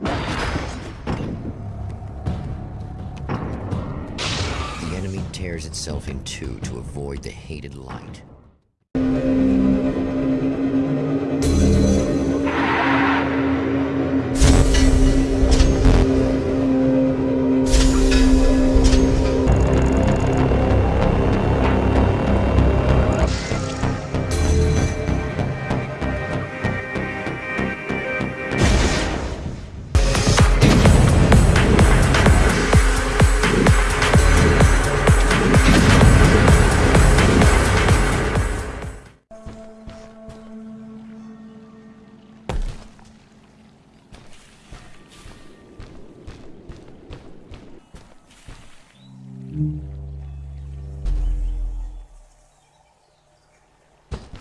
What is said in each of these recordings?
The enemy tears itself in two to avoid the hated light.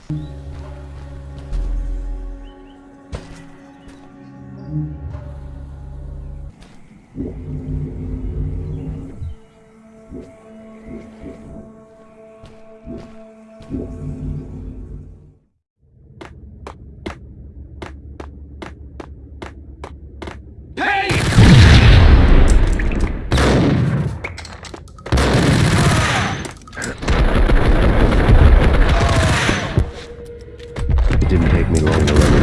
It didn't take me long the trio.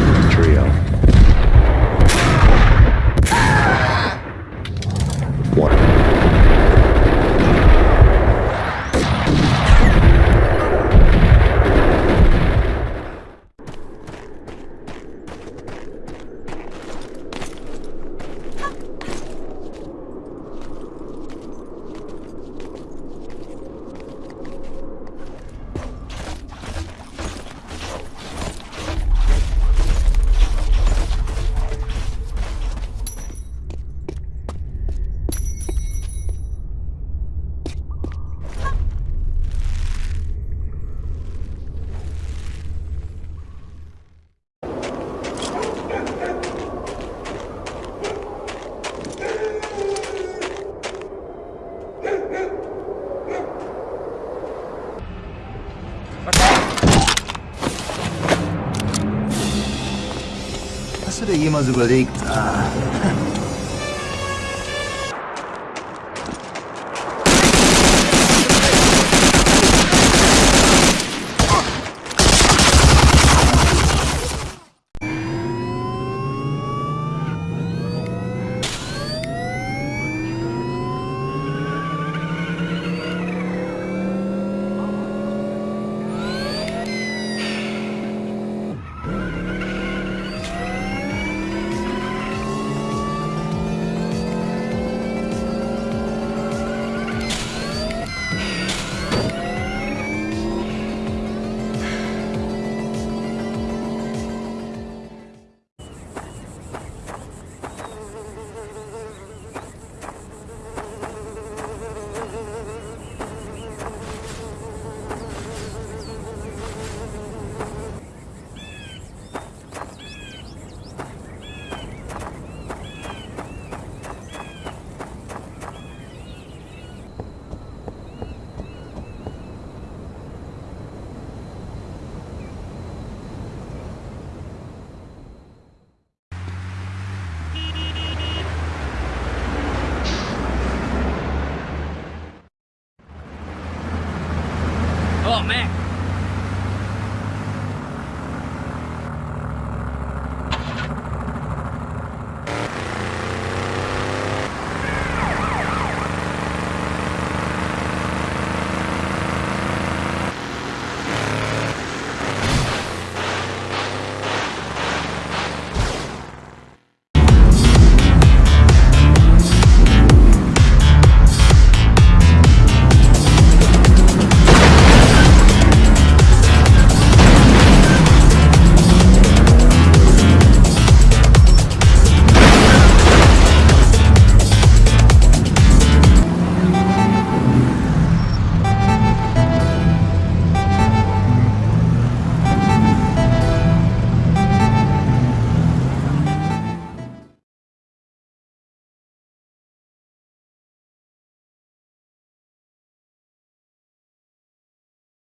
Das hätte jemand überlegt. Ah. 我妹